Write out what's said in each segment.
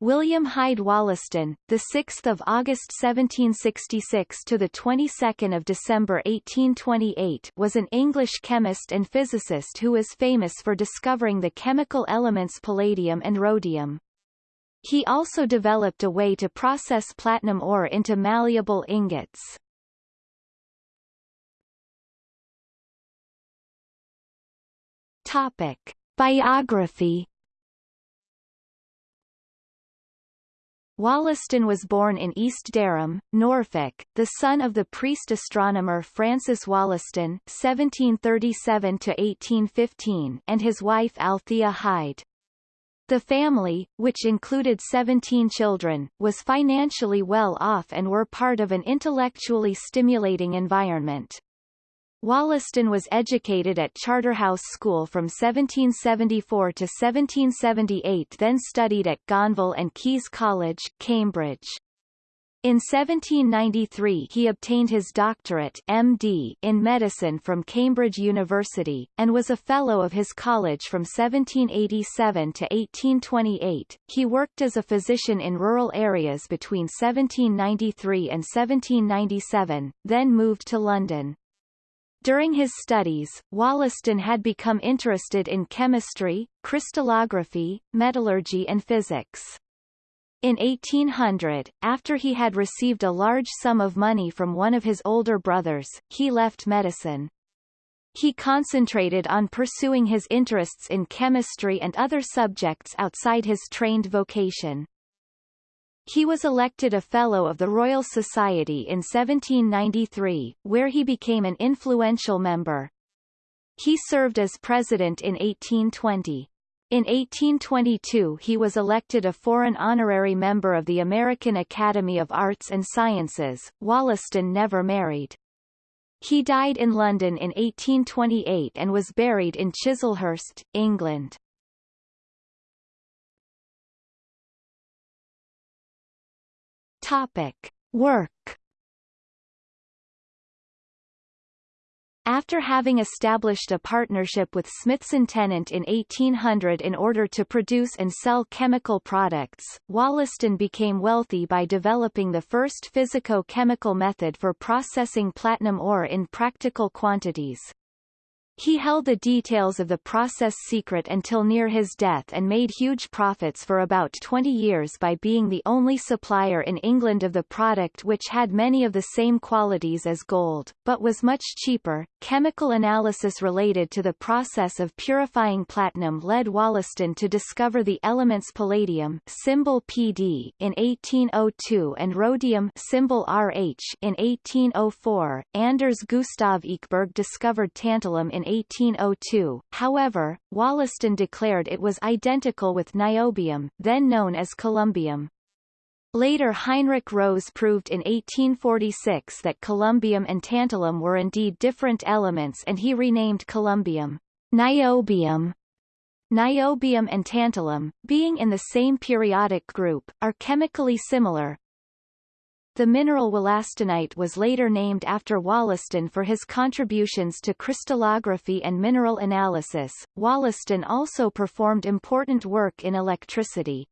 William Hyde Wollaston, the 6th of August 1766 to the 22nd of December 1828, was an English chemist and physicist who is famous for discovering the chemical elements palladium and rhodium. He also developed a way to process platinum ore into malleable ingots. Topic: Biography Wollaston was born in East Dereham, Norfolk, the son of the priest astronomer Francis Wollaston (1737–1815) and his wife Althea Hyde. The family, which included 17 children, was financially well off and were part of an intellectually stimulating environment. Wollaston was educated at Charterhouse School from 1774 to 1778 then studied at Gonville and Caius College, Cambridge. In 1793 he obtained his doctorate MD in medicine from Cambridge University, and was a Fellow of his college from 1787 to 1828. He worked as a physician in rural areas between 1793 and 1797, then moved to London. During his studies, Wollaston had become interested in chemistry, crystallography, metallurgy and physics. In 1800, after he had received a large sum of money from one of his older brothers, he left medicine. He concentrated on pursuing his interests in chemistry and other subjects outside his trained vocation. He was elected a Fellow of the Royal Society in 1793, where he became an influential member. He served as president in 1820. In 1822 he was elected a foreign honorary member of the American Academy of Arts and Sciences. Wollaston never married. He died in London in 1828 and was buried in Chislehurst, England. Topic. Work After having established a partnership with Smithson Tennant in 1800 in order to produce and sell chemical products, Wollaston became wealthy by developing the first physico-chemical method for processing platinum ore in practical quantities. He held the details of the process secret until near his death and made huge profits for about 20 years by being the only supplier in England of the product which had many of the same qualities as gold, but was much cheaper. Chemical analysis related to the process of purifying platinum led Wollaston to discover the elements palladium symbol PD in 1802 and rhodium symbol RH in 1804. Anders Gustav Ekeberg discovered tantalum in 1802, however, Wollaston declared it was identical with niobium, then known as columbium. Later Heinrich Rose proved in 1846 that columbium and tantalum were indeed different elements and he renamed columbium niobium. Niobium and tantalum, being in the same periodic group, are chemically similar, the mineral wollastonite was later named after Wollaston for his contributions to crystallography and mineral analysis. Wollaston also performed important work in electricity.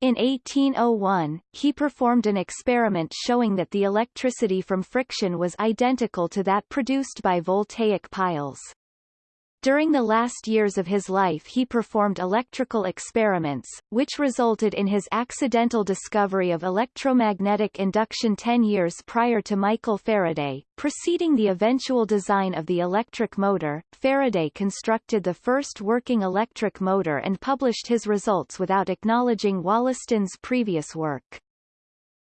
In 1801, he performed an experiment showing that the electricity from friction was identical to that produced by voltaic piles. During the last years of his life he performed electrical experiments, which resulted in his accidental discovery of electromagnetic induction ten years prior to Michael Faraday. Preceding the eventual design of the electric motor, Faraday constructed the first working electric motor and published his results without acknowledging Wollaston's previous work.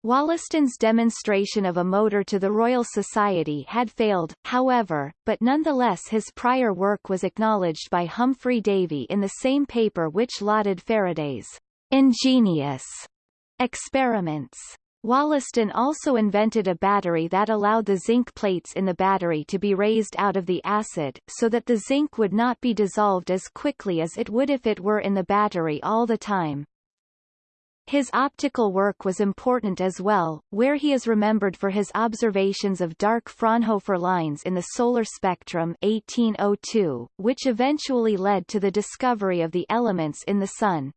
Wollaston's demonstration of a motor to the Royal Society had failed, however, but nonetheless his prior work was acknowledged by Humphry Davy in the same paper which lauded Faraday's ingenious experiments. Wollaston also invented a battery that allowed the zinc plates in the battery to be raised out of the acid, so that the zinc would not be dissolved as quickly as it would if it were in the battery all the time. His optical work was important as well, where he is remembered for his observations of dark Fraunhofer lines in the solar spectrum 1802, which eventually led to the discovery of the elements in the Sun.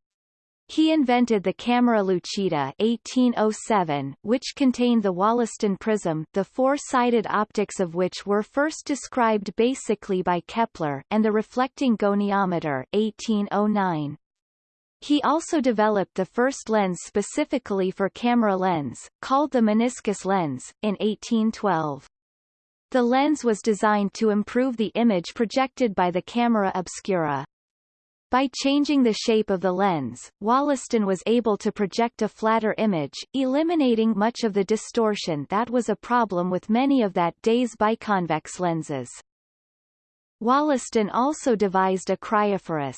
He invented the camera lucida 1807, which contained the Wollaston prism, the four-sided optics of which were first described basically by Kepler, and the reflecting goniometer 1809. He also developed the first lens specifically for camera lens, called the meniscus lens, in 1812. The lens was designed to improve the image projected by the camera obscura. By changing the shape of the lens, Wollaston was able to project a flatter image, eliminating much of the distortion that was a problem with many of that day's biconvex lenses. Wollaston also devised a cryophorus,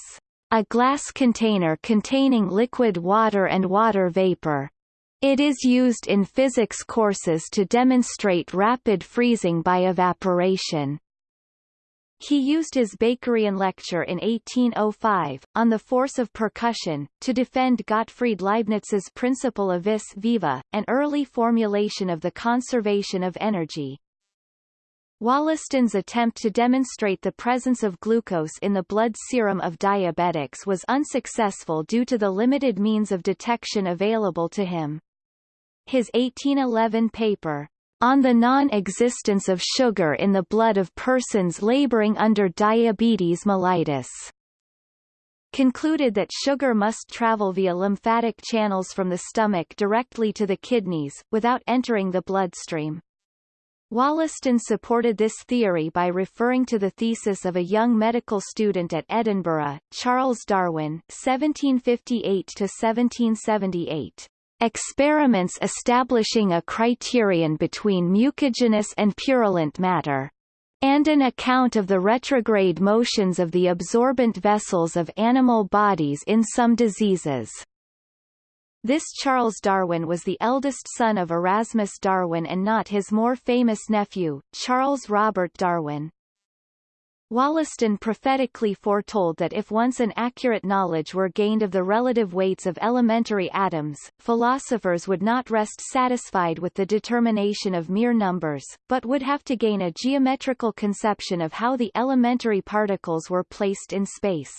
a glass container containing liquid water and water vapor. It is used in physics courses to demonstrate rapid freezing by evaporation. He used his Bakerian lecture in 1805, on the force of percussion, to defend Gottfried Leibniz's principle of vis viva, an early formulation of the conservation of energy. Wollaston's attempt to demonstrate the presence of glucose in the blood serum of diabetics was unsuccessful due to the limited means of detection available to him. His 1811 paper, on the non-existence of sugar in the blood of persons laboring under diabetes mellitus concluded that sugar must travel via lymphatic channels from the stomach directly to the kidneys, without entering the bloodstream. Wollaston supported this theory by referring to the thesis of a young medical student at Edinburgh, Charles Darwin 1758-1778. Experiments establishing a criterion between mucigenous and purulent matter and an account of the retrograde motions of the absorbent vessels of animal bodies in some diseases. This Charles Darwin was the eldest son of Erasmus Darwin and not his more famous nephew, Charles Robert Darwin. Wollaston prophetically foretold that if once an accurate knowledge were gained of the relative weights of elementary atoms, philosophers would not rest satisfied with the determination of mere numbers, but would have to gain a geometrical conception of how the elementary particles were placed in space.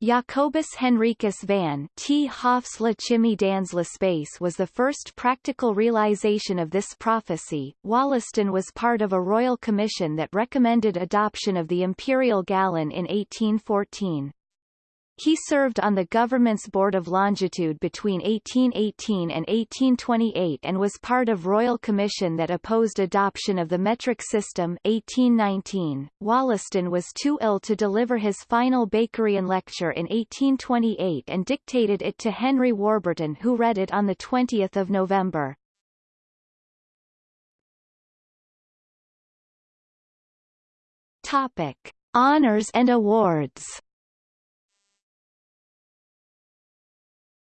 Jacobus Henricus van T. Hoff's La Chimie dans l'espace was the first practical realization of this prophecy. Wollaston was part of a royal commission that recommended adoption of the imperial gallon in 1814. He served on the government's Board of Longitude between 1818 and 1828 and was part of Royal Commission that opposed adoption of the metric system 1819. Wollaston was too ill to deliver his final Bakerian lecture in 1828 and dictated it to Henry Warburton who read it on 20 November. Topic. Honors and awards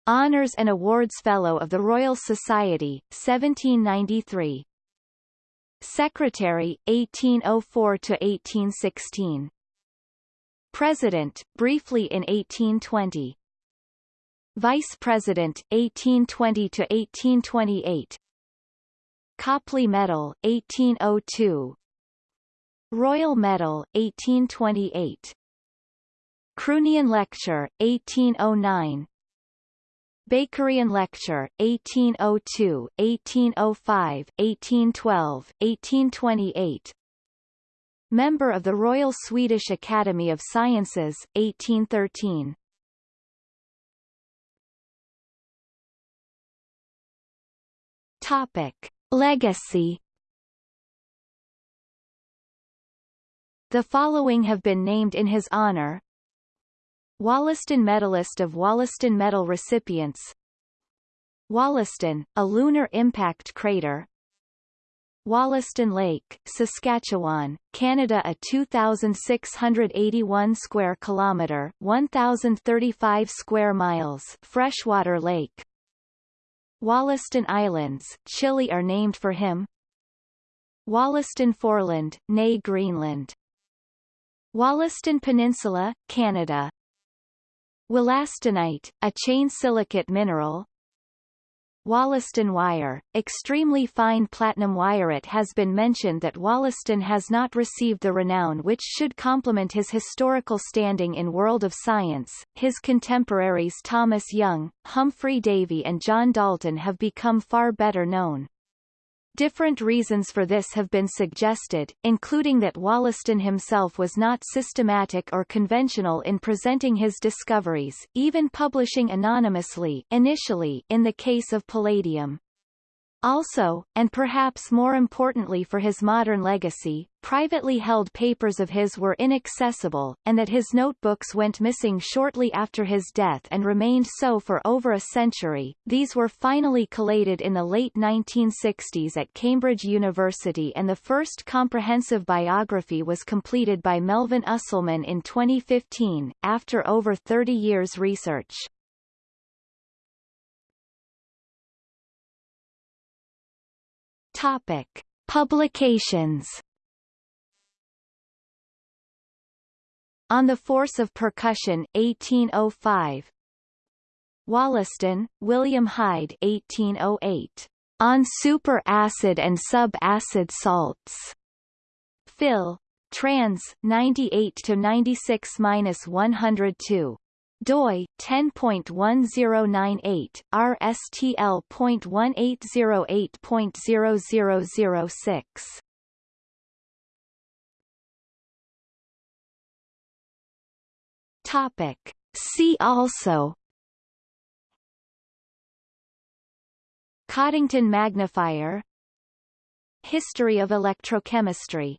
Honours and Awards Fellow of the Royal Society, 1793. Secretary, 1804–1816. President, briefly in 1820. Vice President, 1820–1828. Copley Medal, 1802. Royal Medal, 1828. Croonian Lecture, 1809. Bakerian Lecture, 1802, 1805, 1812, 1828 Member of the Royal Swedish Academy of Sciences, 1813 Topic. Legacy. The following have been named in his honor Wollaston Medalist of Wollaston Medal recipients Wollaston, a lunar impact crater Wollaston Lake, Saskatchewan, Canada a 2681 square kilometer, 1035 square miles freshwater lake. Wollaston Islands, Chile are named for him. Wollaston Foreland, née Greenland. Wollaston Peninsula, Canada, Wollastonite, a chain silicate mineral Wollaston wire, extremely fine platinum wire. It has been mentioned that Wollaston has not received the renown which should complement his historical standing in world of science. His contemporaries Thomas Young, Humphry Davy and John Dalton have become far better known. Different reasons for this have been suggested, including that Wollaston himself was not systematic or conventional in presenting his discoveries, even publishing anonymously initially in the case of palladium. Also, and perhaps more importantly for his modern legacy, privately held papers of his were inaccessible, and that his notebooks went missing shortly after his death and remained so for over a century. These were finally collated in the late 1960s at Cambridge University and the first comprehensive biography was completed by Melvyn Usselman in 2015, after over 30 years research. Topic. Publications On the Force of Percussion, 1805 Wollaston, William Hyde 1808. On Super-Acid and Sub-Acid Salts. Phil. Trans, 98-96-102 doi 10.1098 rstl.1808.0006 Topic. See also. Coddington magnifier. History of electrochemistry